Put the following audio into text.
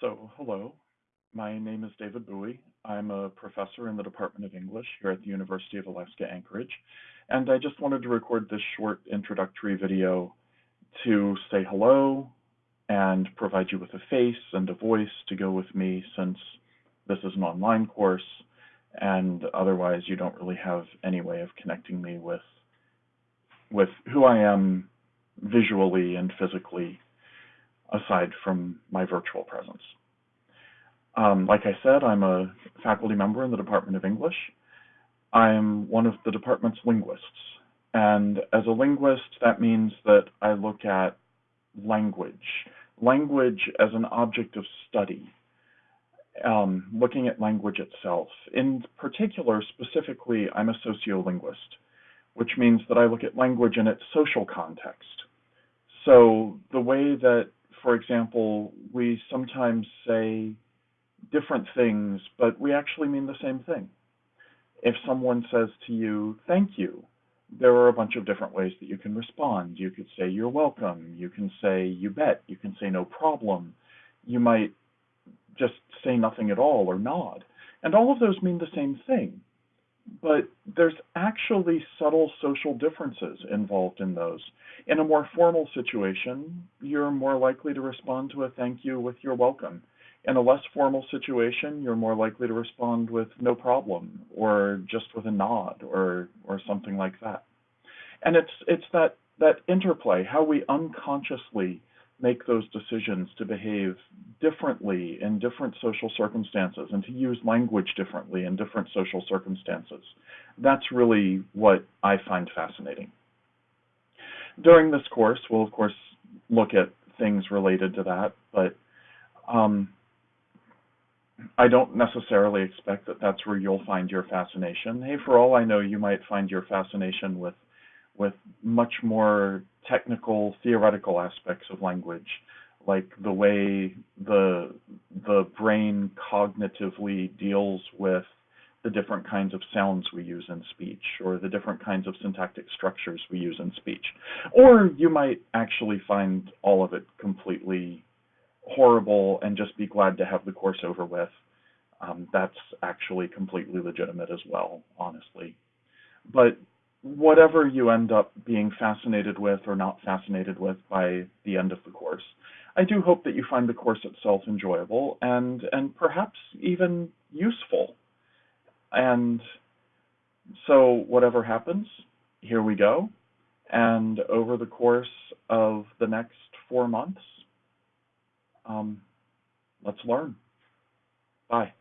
So, hello. My name is David Bowie. I'm a professor in the Department of English here at the University of Alaska Anchorage. And I just wanted to record this short introductory video to say hello and provide you with a face and a voice to go with me since this is an online course and otherwise you don't really have any way of connecting me with with who I am visually and physically aside from my virtual presence. Um, like I said, I'm a faculty member in the Department of English. I'm one of the department's linguists. And as a linguist, that means that I look at language, language as an object of study, um, looking at language itself. In particular, specifically, I'm a sociolinguist, which means that I look at language in its social context. So the way that for example, we sometimes say different things, but we actually mean the same thing. If someone says to you, thank you, there are a bunch of different ways that you can respond. You could say, you're welcome. You can say, you bet. You can say, no problem. You might just say nothing at all or nod. And all of those mean the same thing but there's actually subtle social differences involved in those. In a more formal situation, you're more likely to respond to a thank you with you're welcome. In a less formal situation, you're more likely to respond with no problem or just with a nod or or something like that. And it's it's that that interplay, how we unconsciously make those decisions to behave differently in different social circumstances and to use language differently in different social circumstances. That's really what I find fascinating. During this course, we'll of course look at things related to that, but um, I don't necessarily expect that that's where you'll find your fascination. Hey, for all I know, you might find your fascination with with much more technical theoretical aspects of language like the way the the brain cognitively deals with the different kinds of sounds we use in speech or the different kinds of syntactic structures we use in speech. Or you might actually find all of it completely horrible and just be glad to have the course over with. Um, that's actually completely legitimate as well honestly. But whatever you end up being fascinated with or not fascinated with by the end of the course. I do hope that you find the course itself enjoyable and and perhaps even useful. And so whatever happens, here we go. And over the course of the next four months, um, let's learn. Bye.